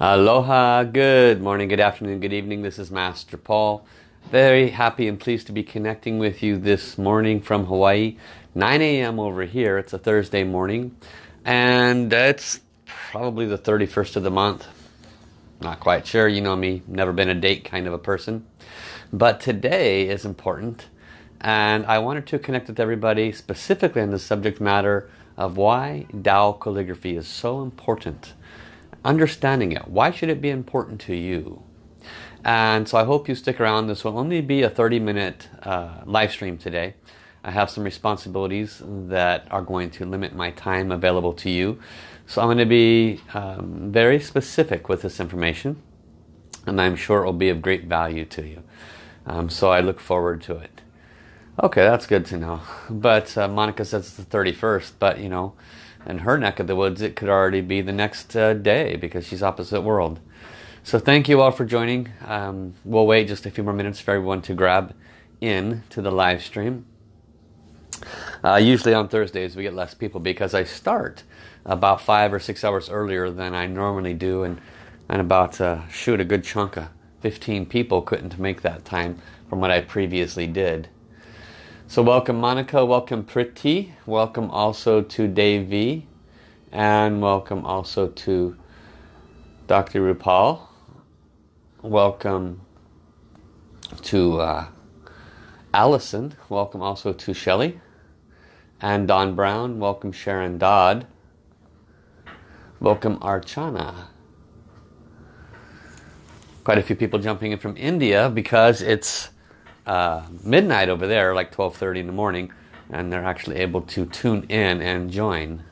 Aloha, good morning, good afternoon, good evening. This is Master Paul. Very happy and pleased to be connecting with you this morning from Hawaii. 9 a.m. over here. It's a Thursday morning and it's probably the 31st of the month. Not quite sure, you know me, never been a date kind of a person. But today is important and I wanted to connect with everybody specifically on the subject matter of why Tao calligraphy is so important understanding it. Why should it be important to you? And so I hope you stick around. This will only be a 30 minute uh, live stream today. I have some responsibilities that are going to limit my time available to you. So I'm going to be um, very specific with this information and I'm sure it will be of great value to you. Um, so I look forward to it. Okay, that's good to know. But uh, Monica says it's the 31st, but you know, in her neck of the woods it could already be the next uh, day because she's opposite world. So thank you all for joining. Um, we'll wait just a few more minutes for everyone to grab in to the live stream. Uh, usually on Thursdays we get less people because I start about five or six hours earlier than I normally do and, and about uh, shoot a good chunk of 15 people couldn't make that time from what I previously did so welcome Monica, welcome Priti, welcome also to V, and welcome also to Dr. Rupal. Welcome to uh, Allison, welcome also to Shelley, and Don Brown, welcome Sharon Dodd, welcome Archana. Quite a few people jumping in from India because it's uh, midnight over there, like 12.30 in the morning, and they're actually able to tune in and join.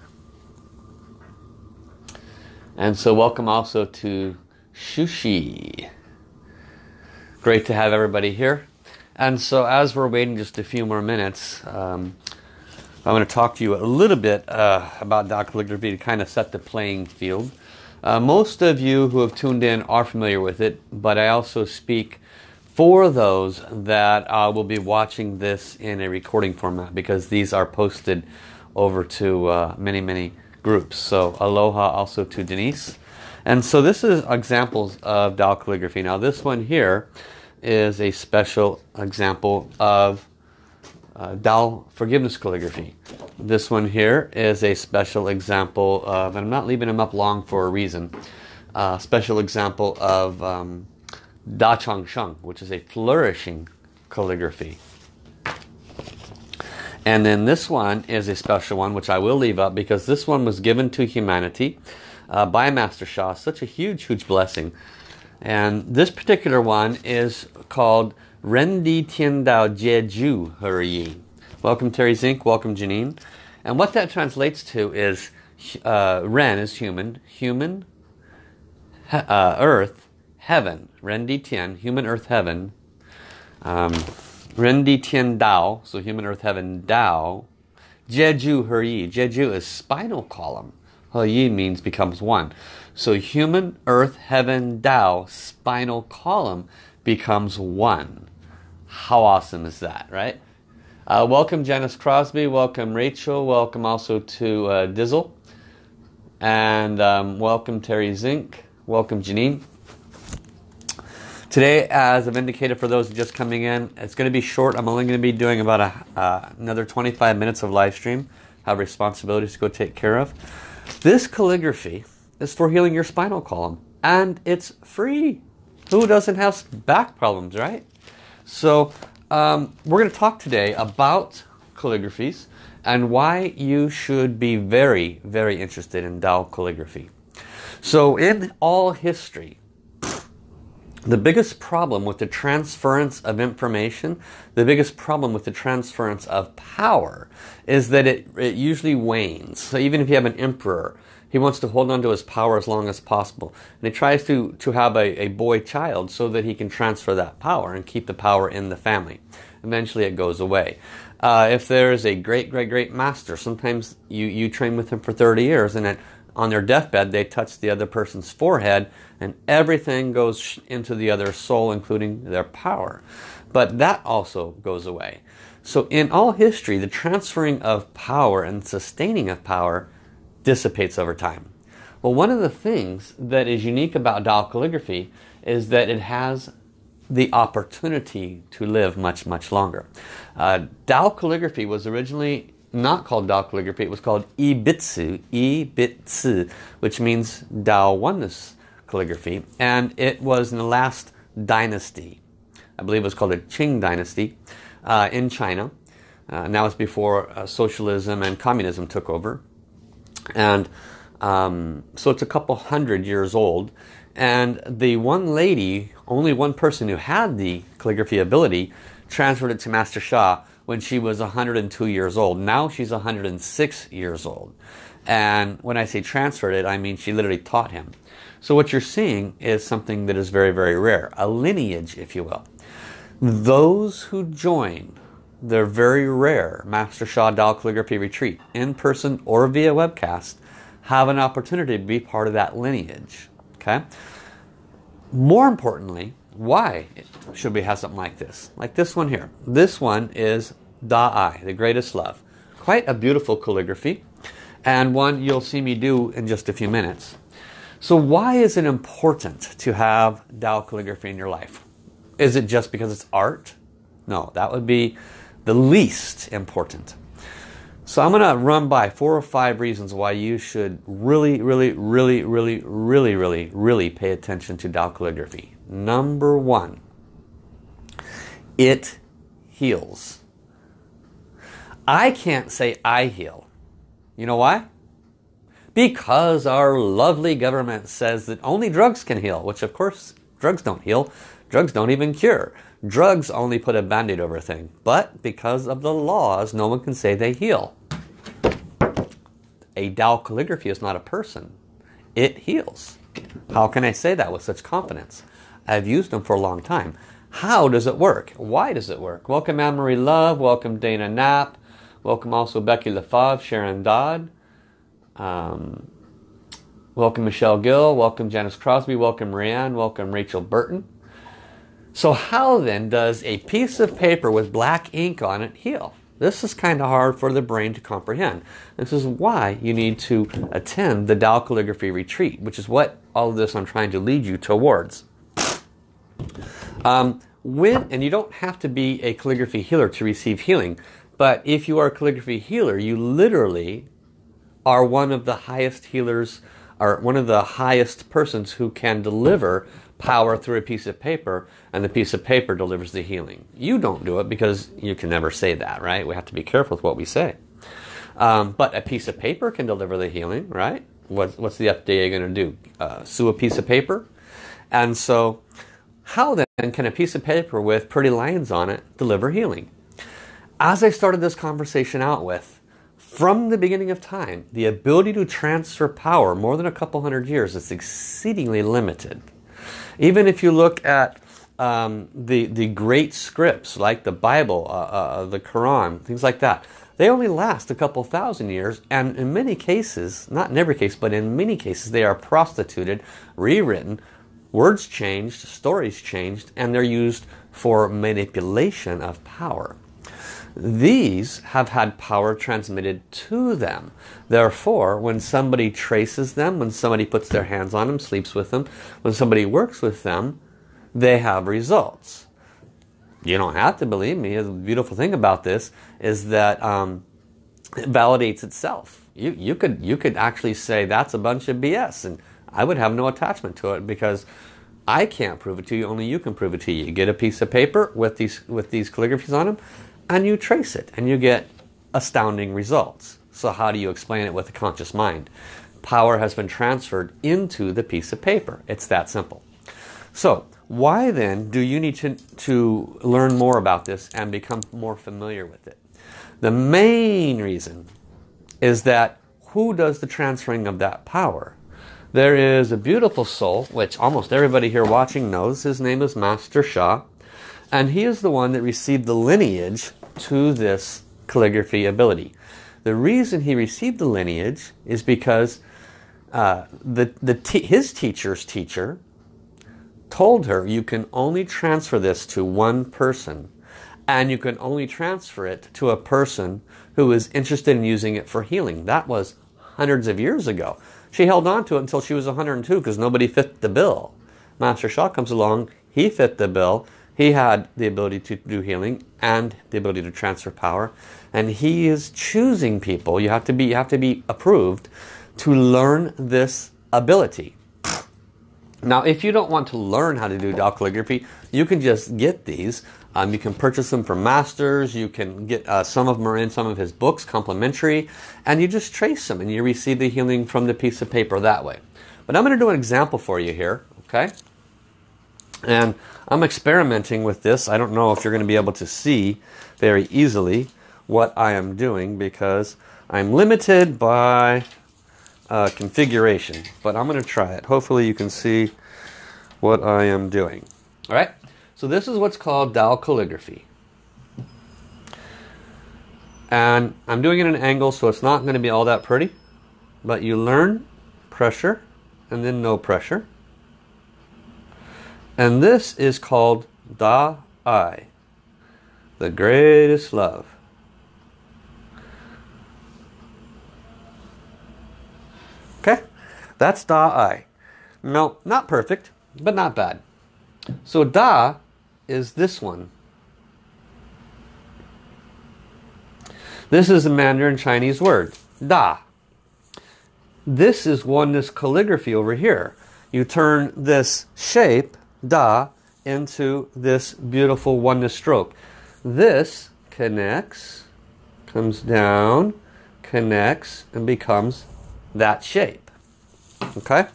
And so welcome also to Shushi. Great to have everybody here. And so as we're waiting just a few more minutes, um, I'm going to talk to you a little bit uh, about Tao calligraphy to kind of set the playing field. Uh, most of you who have tuned in are familiar with it, but I also speak for those that uh, will be watching this in a recording format because these are posted over to uh, many many groups. So aloha also to Denise. And so this is examples of Tao calligraphy now this one here is a special example of uh, forgiveness calligraphy. This one here is a special example of and I'm not leaving them up long for a reason uh, special example of um, Da Chang Sheng, which is a flourishing calligraphy. And then this one is a special one, which I will leave up because this one was given to humanity uh, by Master Sha. Such a huge, huge blessing. And this particular one is called Rendi Tian Dao Jeju Huryi. Welcome Terry Zink, welcome Janine. And what that translates to is uh, Ren is human, human, uh, earth, heaven, Rendi Tian, human earth heaven, um, Rendi Tian Dao, so human earth heaven Dao, Jeju He Jeju is spinal column. He means becomes one. So human earth heaven Dao, spinal column becomes one. How awesome is that, right? Uh, welcome Janice Crosby, welcome Rachel, welcome also to uh, Dizzle, and um, welcome Terry Zink, welcome Janine. Today, as I've indicated for those just coming in, it's going to be short. I'm only going to be doing about a, uh, another 25 minutes of live stream. Have responsibilities to go take care of. This calligraphy is for healing your spinal column. And it's free. Who doesn't have back problems, right? So um, we're going to talk today about calligraphies and why you should be very, very interested in Tao calligraphy. So in all history, the biggest problem with the transference of information, the biggest problem with the transference of power is that it, it usually wanes. So even if you have an emperor, he wants to hold on to his power as long as possible. And he tries to, to have a, a boy child so that he can transfer that power and keep the power in the family. Eventually it goes away. Uh, if there's a great, great, great master, sometimes you, you train with him for 30 years and at, on their deathbed they touch the other person's forehead and everything goes into the other soul, including their power. But that also goes away. So in all history, the transferring of power and sustaining of power dissipates over time. Well, one of the things that is unique about Tao calligraphy is that it has the opportunity to live much, much longer. Uh, calligraphy was originally not called Tao calligraphy, it was called Ibitsu, Ibitsu, which means Tao oneness calligraphy. And it was in the last dynasty. I believe it was called the Qing dynasty uh, in China. Uh, now it's before uh, socialism and communism took over. And um, so it's a couple hundred years old. And the one lady, only one person who had the calligraphy ability, transferred it to Master Sha when she was 102 years old. Now she's 106 years old. And when I say transferred it, I mean she literally taught him. So what you're seeing is something that is very, very rare. A lineage, if you will. Those who join their very rare Master Sha Tao Calligraphy Retreat, in person or via webcast, have an opportunity to be part of that lineage. Okay. More importantly, why should we have something like this? Like this one here. This one is Da'ai, the greatest love. Quite a beautiful calligraphy and one you'll see me do in just a few minutes. So why is it important to have Tao calligraphy in your life? Is it just because it's art? No, that would be the least important. So I'm going to run by four or five reasons why you should really, really, really, really, really, really, really pay attention to Tao calligraphy. Number one, it heals. I can't say I heal. You know why? Because our lovely government says that only drugs can heal, which of course drugs don't heal. Drugs don't even cure. Drugs only put a band-aid over a thing. But because of the laws, no one can say they heal. A Tao calligraphy is not a person. It heals. How can I say that with such confidence? I've used them for a long time. How does it work? Why does it work? Welcome Anne-Marie Love. Welcome Dana Knapp. Welcome also Becky LaFave, Sharon Dodd. Um, welcome Michelle Gill. Welcome Janice Crosby. Welcome Rianne. Welcome Rachel Burton. So how then does a piece of paper with black ink on it heal? This is kind of hard for the brain to comprehend. This is why you need to attend the Tao Calligraphy Retreat, which is what all of this I'm trying to lead you towards. Um, when, and you don't have to be a calligraphy healer to receive healing. But if you are a calligraphy healer, you literally are one of the highest healers, or one of the highest persons who can deliver power through a piece of paper, and the piece of paper delivers the healing. You don't do it because you can never say that, right? We have to be careful with what we say. Um, but a piece of paper can deliver the healing, right? What, what's the FDA going to do? Uh, sue a piece of paper? And so, how then can a piece of paper with pretty lines on it deliver healing? As I started this conversation out with, from the beginning of time, the ability to transfer power more than a couple hundred years is exceedingly limited. Even if you look at um, the, the great scripts like the Bible, uh, uh, the Quran, things like that, they only last a couple thousand years and in many cases, not in every case, but in many cases they are prostituted, rewritten, words changed, stories changed, and they're used for manipulation of power. These have had power transmitted to them. Therefore, when somebody traces them, when somebody puts their hands on them, sleeps with them, when somebody works with them, they have results. You don't have to believe me. The beautiful thing about this is that um, it validates itself. You, you, could, you could actually say that's a bunch of BS and I would have no attachment to it because I can't prove it to you, only you can prove it to you. You get a piece of paper with these, with these calligraphies on them, and you trace it and you get astounding results. So how do you explain it with a conscious mind? Power has been transferred into the piece of paper. It's that simple. So why then do you need to, to learn more about this and become more familiar with it? The main reason is that who does the transferring of that power? There is a beautiful soul, which almost everybody here watching knows. His name is Master Sha. And he is the one that received the lineage to this calligraphy ability. The reason he received the lineage is because uh, the, the his teacher's teacher told her you can only transfer this to one person and you can only transfer it to a person who is interested in using it for healing. That was hundreds of years ago. She held on to it until she was 102 because nobody fit the bill. Master Sha comes along, he fit the bill. He had the ability to do healing and the ability to transfer power. And he is choosing people, you have to be, you have to be approved, to learn this ability. Now, if you don't want to learn how to do calligraphy, you can just get these. Um, you can purchase them from masters. You can get uh, some of them are in some of his books, complimentary, and you just trace them and you receive the healing from the piece of paper that way. But I'm going to do an example for you here, okay? And I'm experimenting with this. I don't know if you're going to be able to see very easily what I am doing because I'm limited by uh, configuration. But I'm going to try it. Hopefully you can see what I am doing. All right. So this is what's called Tao calligraphy. And I'm doing it at an angle so it's not going to be all that pretty. But you learn pressure and then no pressure. And this is called Da I, the greatest love. Okay, that's Da I. No, not perfect, but not bad. So Da is this one. This is a Mandarin Chinese word, Da. This is oneness calligraphy over here. You turn this shape, Da, into this beautiful oneness stroke. This connects, comes down, connects, and becomes that shape. Okay?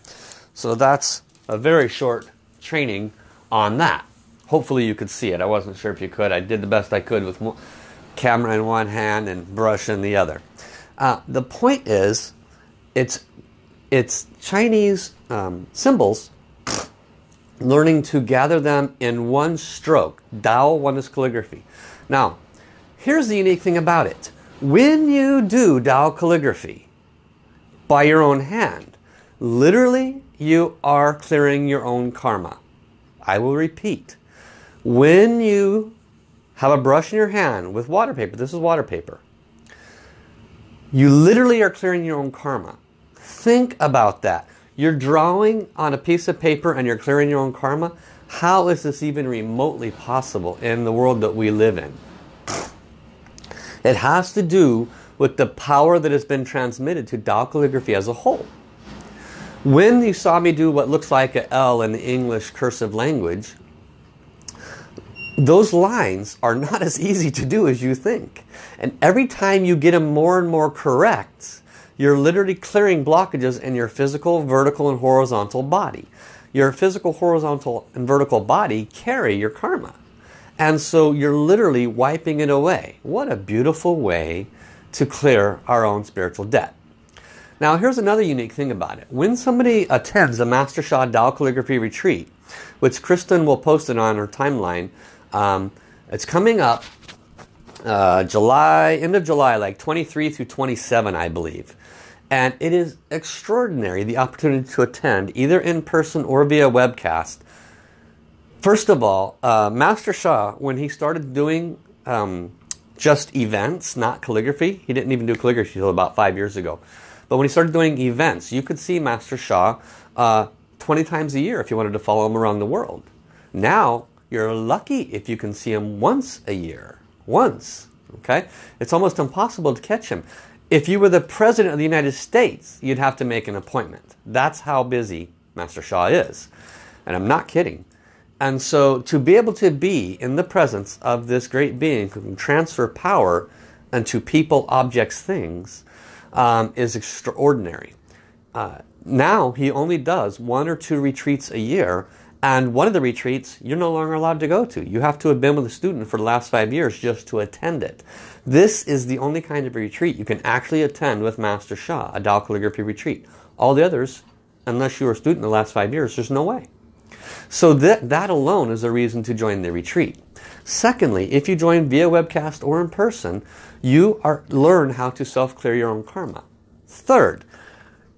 So that's a very short training on that. Hopefully you could see it. I wasn't sure if you could. I did the best I could with camera in one hand and brush in the other. Uh, the point is, it's, it's Chinese um, symbols learning to gather them in one stroke. Tao Oneness Calligraphy. Now, here's the unique thing about it. When you do Dao Calligraphy, by your own hand. Literally, you are clearing your own karma. I will repeat. When you have a brush in your hand with water paper, this is water paper, you literally are clearing your own karma. Think about that. You're drawing on a piece of paper and you're clearing your own karma. How is this even remotely possible in the world that we live in? It has to do with the power that has been transmitted to Tao calligraphy as a whole. When you saw me do what looks like an L in the English cursive language, those lines are not as easy to do as you think. And every time you get them more and more correct, you're literally clearing blockages in your physical, vertical, and horizontal body. Your physical, horizontal, and vertical body carry your karma. And so you're literally wiping it away. What a beautiful way to clear our own spiritual debt. Now here's another unique thing about it. When somebody attends a Master Sha Tao Calligraphy Retreat, which Kristen will post it on her timeline, um, it's coming up uh, July, end of July, like 23 through 27, I believe. And it is extraordinary, the opportunity to attend, either in person or via webcast. First of all, uh, Master Sha, when he started doing um, just events, not calligraphy. He didn't even do calligraphy until about five years ago. But when he started doing events, you could see Master Sha uh, 20 times a year if you wanted to follow him around the world. Now, you're lucky if you can see him once a year. Once. Okay? It's almost impossible to catch him. If you were the President of the United States, you'd have to make an appointment. That's how busy Master Sha is. And I'm not kidding. And so to be able to be in the presence of this great being who can transfer power into people, objects, things um, is extraordinary. Uh, now he only does one or two retreats a year and one of the retreats you're no longer allowed to go to. You have to have been with a student for the last five years just to attend it. This is the only kind of retreat you can actually attend with Master Sha, a Tao Calligraphy retreat. All the others, unless you were a student in the last five years, there's no way. So that, that alone is a reason to join the retreat. Secondly, if you join via webcast or in person, you are learn how to self-clear your own karma. Third,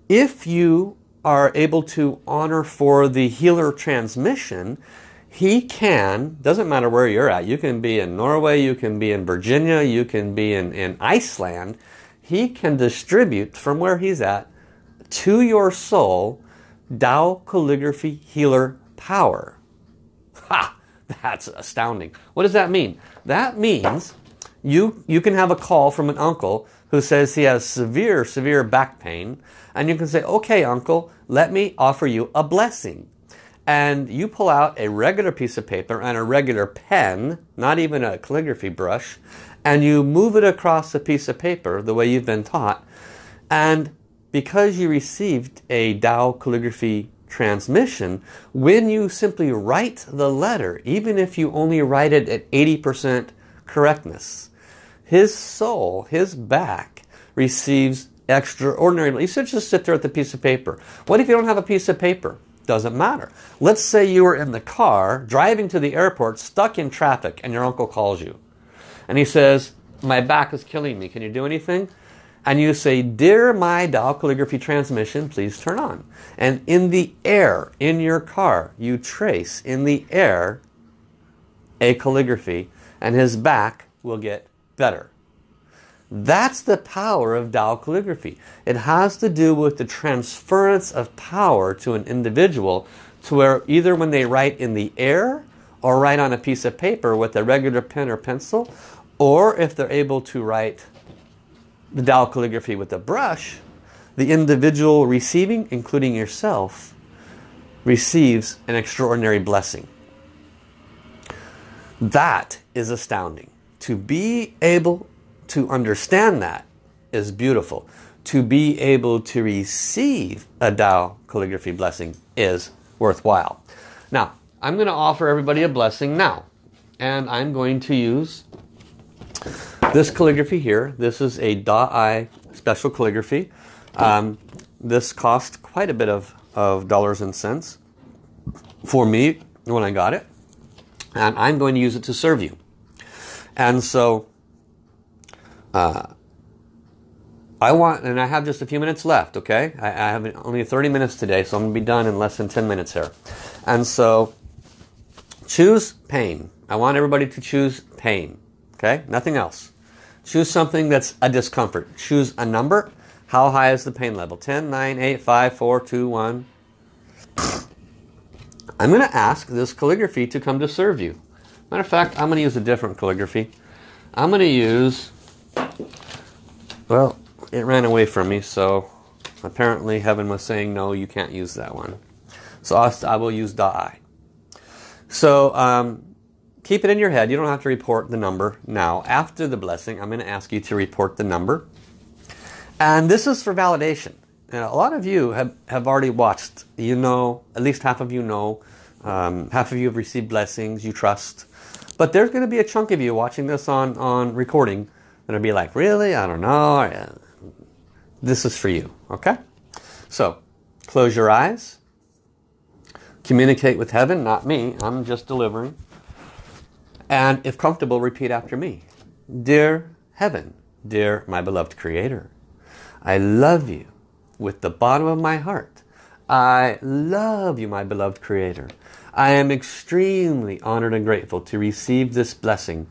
if you are able to honor for the healer transmission, he can, doesn't matter where you're at, you can be in Norway, you can be in Virginia, you can be in, in Iceland, he can distribute from where he's at to your soul Tao calligraphy healer power. Ha! That's astounding. What does that mean? That means you, you can have a call from an uncle who says he has severe, severe back pain. And you can say, okay, uncle, let me offer you a blessing. And you pull out a regular piece of paper and a regular pen, not even a calligraphy brush, and you move it across a piece of paper the way you've been taught. And because you received a Tao calligraphy transmission, when you simply write the letter, even if you only write it at 80% correctness, his soul, his back, receives extraordinary. You should just sit there with a piece of paper. What if you don't have a piece of paper? Doesn't matter. Let's say you were in the car, driving to the airport, stuck in traffic, and your uncle calls you. And he says, my back is killing me. Can you do anything? and you say, Dear my Tao calligraphy transmission, please turn on. And in the air, in your car, you trace in the air a calligraphy and his back will get better. That's the power of Tao calligraphy. It has to do with the transference of power to an individual to where either when they write in the air or write on a piece of paper with a regular pen or pencil or if they're able to write the Tao calligraphy with a brush, the individual receiving, including yourself, receives an extraordinary blessing. That is astounding. To be able to understand that is beautiful. To be able to receive a Tao calligraphy blessing is worthwhile. Now, I'm going to offer everybody a blessing now. And I'm going to use this calligraphy here, this is a Da'ai special calligraphy. Um, this cost quite a bit of, of dollars and cents for me when I got it. And I'm going to use it to serve you. And so, uh, I want, and I have just a few minutes left, okay? I, I have only 30 minutes today, so I'm going to be done in less than 10 minutes here. And so, choose pain. I want everybody to choose pain, okay? Nothing else. Choose something that's a discomfort. Choose a number. How high is the pain level? 10, 9, 8, 5, 4, 2, 1. I'm going to ask this calligraphy to come to serve you. Matter of fact, I'm going to use a different calligraphy. I'm going to use, well, it ran away from me, so apparently heaven was saying, no, you can't use that one. So I will use Da'ai. So um, keep it in your head. You don't have to report the number now. After the blessing, I'm going to ask you to report the number. And this is for validation. And a lot of you have, have already watched. You know, at least half of you know. Um, half of you have received blessings. You trust. But there's going to be a chunk of you watching this on, on recording will be like, really? I don't know. This is for you. Okay? So, close your eyes. Communicate with heaven, not me. I'm just delivering. And if comfortable, repeat after me. Dear Heaven, dear my beloved Creator, I love you with the bottom of my heart. I love you, my beloved Creator. I am extremely honored and grateful to receive this blessing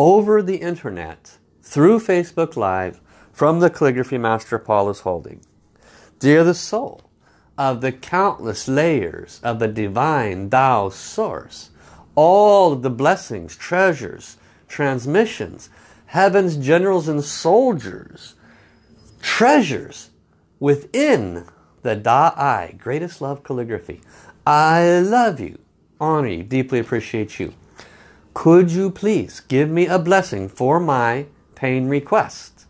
over the internet, through Facebook Live, from the calligraphy master Paul is holding. Dear the soul of the countless layers of the divine Tao source, all of the blessings, treasures, transmissions, heaven's generals and soldiers, treasures within the Da'ai, greatest love calligraphy. I love you, honor you, deeply appreciate you. Could you please give me a blessing for my pain request?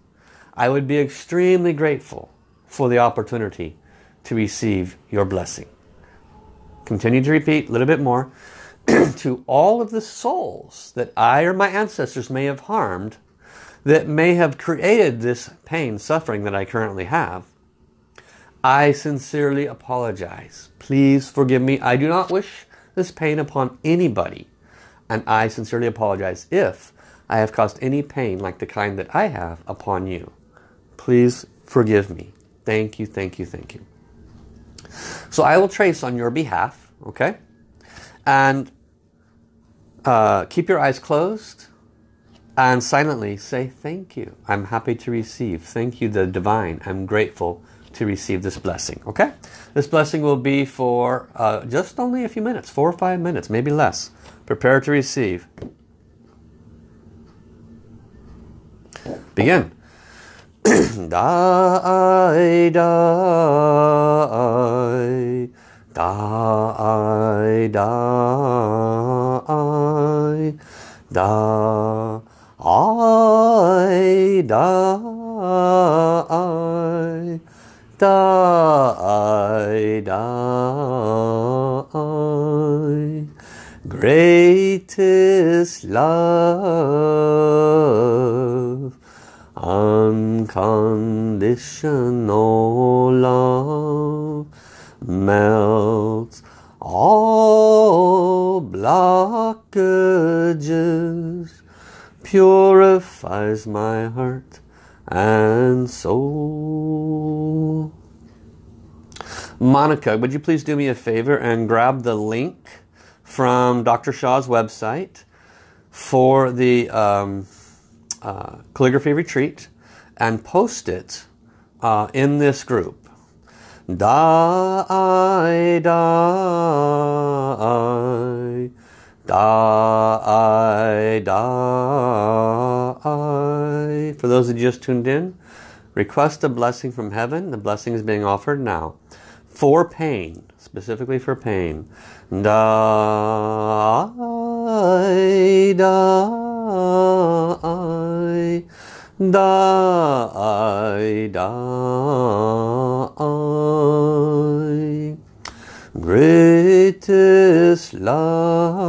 I would be extremely grateful for the opportunity to receive your blessing. Continue to repeat a little bit more. to all of the souls that I or my ancestors may have harmed that may have created this pain, suffering that I currently have, I sincerely apologize. Please forgive me. I do not wish this pain upon anybody. And I sincerely apologize if I have caused any pain like the kind that I have upon you. Please forgive me. Thank you, thank you, thank you. So I will trace on your behalf, okay? And uh, keep your eyes closed and silently say thank you. I'm happy to receive. Thank you, the divine. I'm grateful to receive this blessing. Okay? This blessing will be for uh, just only a few minutes, four or five minutes, maybe less. Prepare to receive. Begin. die, die, die, die, die, I die, die, die. Greatest love, unconditional love, melts all blockages purifies my heart and soul. Monica, would you please do me a favor and grab the link from Dr. Sha's website for the um, uh, calligraphy retreat and post it uh, in this group. Die, die, Die, die. For those who just tuned in, request a blessing from heaven. The blessing is being offered now. For pain, specifically for pain. Die, die, die, die. Greatest love,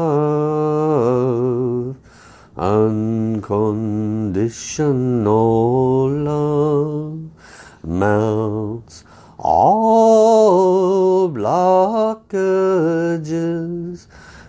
unconditional love, melts all blockages,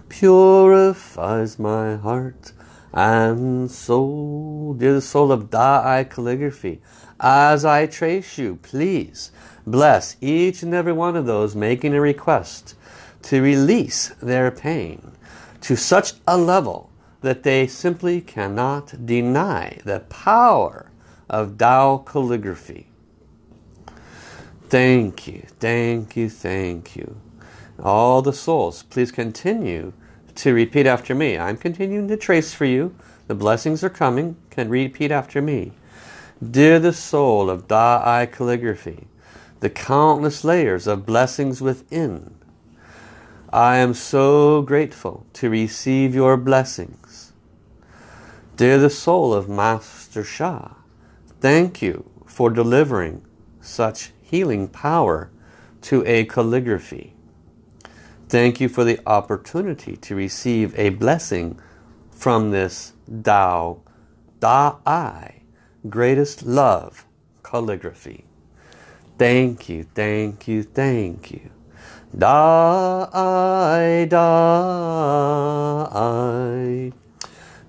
purifies my heart and soul. Dear the soul of Da'ai calligraphy, as I trace you, please bless each and every one of those making a request to release their pain to such a level that they simply cannot deny the power of Tao calligraphy. Thank you, thank you, thank you. All the souls, please continue to repeat after me. I'm continuing to trace for you. The blessings are coming. Can repeat after me. Dear the soul of Da'ai calligraphy, the countless layers of blessings within. I am so grateful to receive your blessings. Dear the soul of Master Sha, thank you for delivering such healing power to a calligraphy. Thank you for the opportunity to receive a blessing from this Tao, Da-I, greatest love calligraphy. Thank you, thank you, thank you. Die, die, die,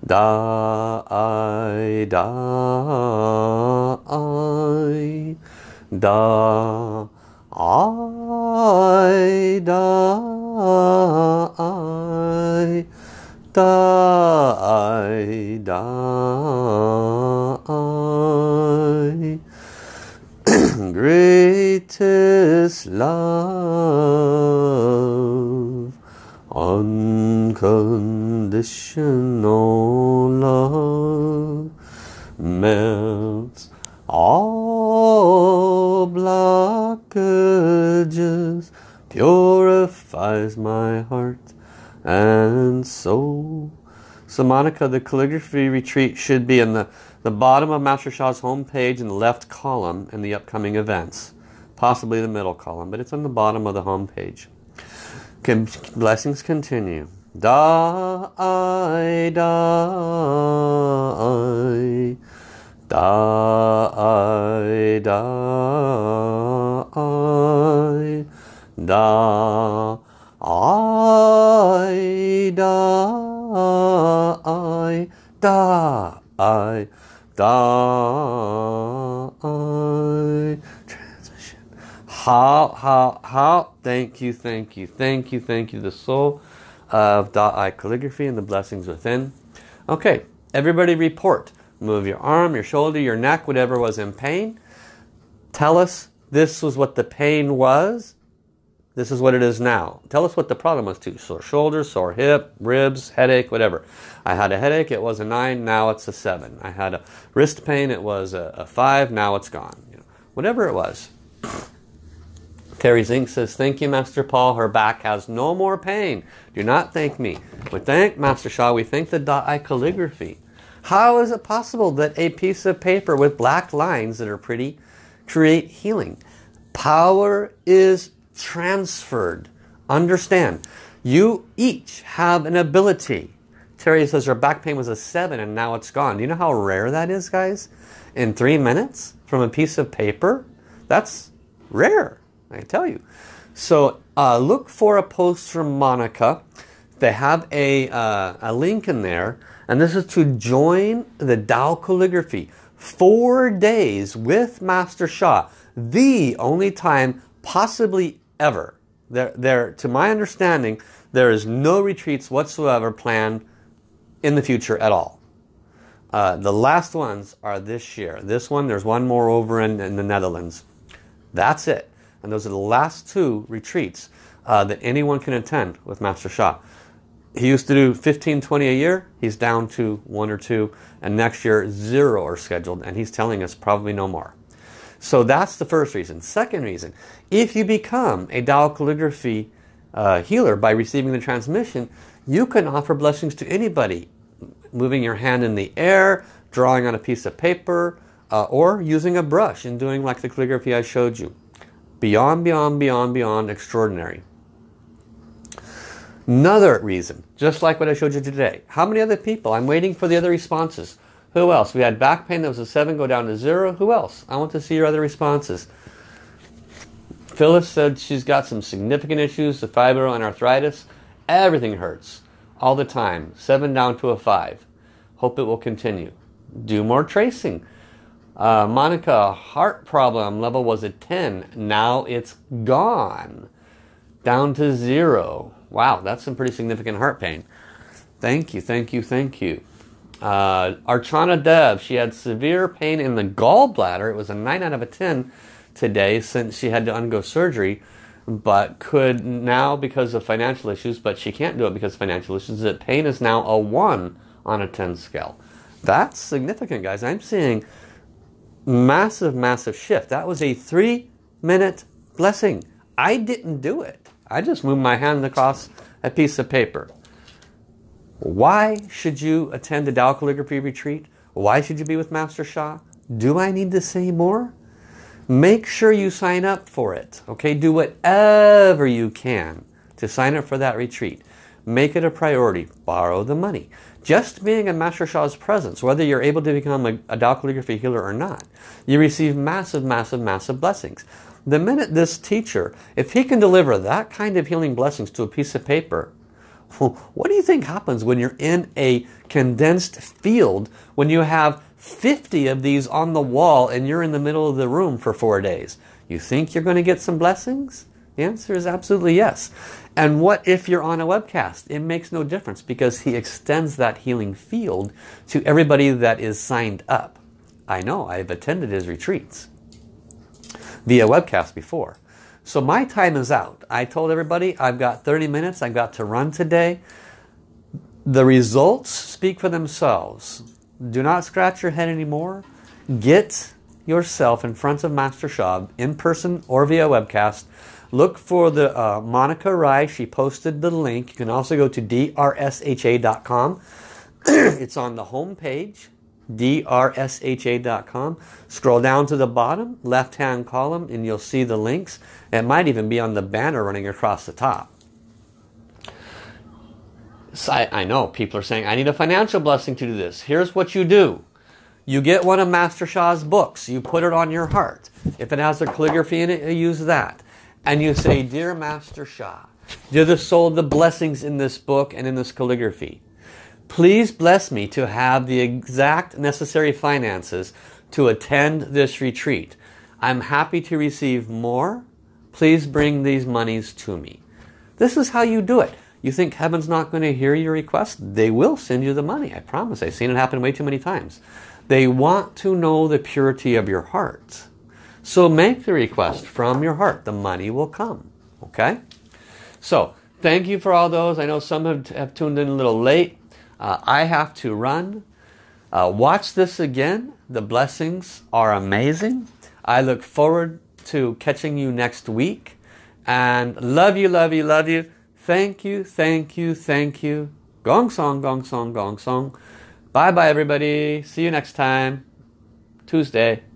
die, die, I die, die, die. Greatest love, unconditional love, melts all blockages, purifies my heart and soul. So Monica, the calligraphy retreat should be in the the bottom of Master Sha's homepage in the left column and the upcoming events. Possibly the middle column, but it's on the bottom of the homepage. Can, blessings continue. Da I. Da I die. Da Ai Da I die. Da I die. Transmission. How, how, how? Thank you, thank you, thank you, thank you. The soul of Da-I calligraphy and the blessings within. Okay, everybody report. Move your arm, your shoulder, your neck, whatever was in pain. Tell us This was what the pain was. This is what it is now. Tell us what the problem was too. Sore shoulders, sore hip, ribs, headache, whatever. I had a headache, it was a 9, now it's a 7. I had a wrist pain, it was a, a 5, now it's gone. You know, whatever it was. Terry Zink says, thank you, Master Paul. Her back has no more pain. Do not thank me. We thank Master Sha. We thank the Da'ai calligraphy. How is it possible that a piece of paper with black lines that are pretty create healing? Power is transferred. Understand, you each have an ability. Terry says her back pain was a 7 and now it's gone. Do you know how rare that is, guys? In three minutes from a piece of paper? That's rare, I tell you. So uh, look for a post from Monica. They have a, uh, a link in there. And this is to join the Tao Calligraphy. Four days with Master Sha. The only time possibly ever. There, there, to my understanding, there is no retreats whatsoever planned in the future at all. Uh, the last ones are this year. This one, there's one more over in, in the Netherlands. That's it. And those are the last two retreats uh, that anyone can attend with Master Sha. He used to do 15, 20 a year. He's down to one or two. And next year, zero are scheduled. And he's telling us probably no more. So that's the first reason. Second reason, if you become a Tao calligraphy uh, healer by receiving the transmission, you can offer blessings to anybody. Moving your hand in the air, drawing on a piece of paper, uh, or using a brush and doing like the calligraphy I showed you. Beyond, beyond, beyond, beyond extraordinary. Another reason, just like what I showed you today. How many other people? I'm waiting for the other responses. Who else? We had back pain that was a 7 go down to 0. Who else? I want to see your other responses. Phyllis said she's got some significant issues, the fibro and arthritis. Everything hurts all the time. 7 down to a 5. Hope it will continue. Do more tracing. Uh, Monica, heart problem level was a 10. Now it's gone. Down to 0. Wow, that's some pretty significant heart pain. Thank you, thank you, thank you. Uh, Archana Dev, she had severe pain in the gallbladder. It was a 9 out of a 10 today since she had to undergo surgery, but could now because of financial issues, but she can't do it because of financial issues, that pain is now a 1 on a 10 scale. That's significant, guys. I'm seeing massive, massive shift. That was a three minute blessing. I didn't do it. I just moved my hand across a piece of paper. Why should you attend a Tao Calligraphy retreat? Why should you be with Master Sha? Do I need to say more? Make sure you sign up for it. Okay, do whatever you can to sign up for that retreat. Make it a priority. Borrow the money. Just being in Master Sha's presence, whether you're able to become a, a Tao Calligraphy healer or not, you receive massive, massive, massive blessings. The minute this teacher, if he can deliver that kind of healing blessings to a piece of paper, what do you think happens when you're in a condensed field when you have 50 of these on the wall and you're in the middle of the room for four days? You think you're going to get some blessings? The answer is absolutely yes. And what if you're on a webcast? It makes no difference because he extends that healing field to everybody that is signed up. I know, I've attended his retreats via webcast before. So my time is out. I told everybody I've got 30 minutes. I've got to run today. The results speak for themselves. Do not scratch your head anymore. Get yourself in front of Master Sha in person or via webcast. Look for the uh, Monica Rai. She posted the link. You can also go to drsha.com. it's on the home page drsha.com. Scroll down to the bottom, left-hand column, and you'll see the links. It might even be on the banner running across the top. So I, I know people are saying, I need a financial blessing to do this. Here's what you do. You get one of Master Sha's books. You put it on your heart. If it has a calligraphy in it, you use that. And you say, Dear Master Sha, Dear the soul of the blessings in this book and in this calligraphy, Please bless me to have the exact necessary finances to attend this retreat. I'm happy to receive more. Please bring these monies to me. This is how you do it. You think heaven's not going to hear your request? They will send you the money. I promise. I've seen it happen way too many times. They want to know the purity of your heart. So make the request from your heart. The money will come. Okay? So, thank you for all those. I know some have, have tuned in a little late. Uh, I have to run. Uh, watch this again. The blessings are amazing. I look forward to catching you next week. And love you, love you, love you. Thank you, thank you, thank you. Gong song, gong song, gong song. Bye bye everybody. See you next time. Tuesday.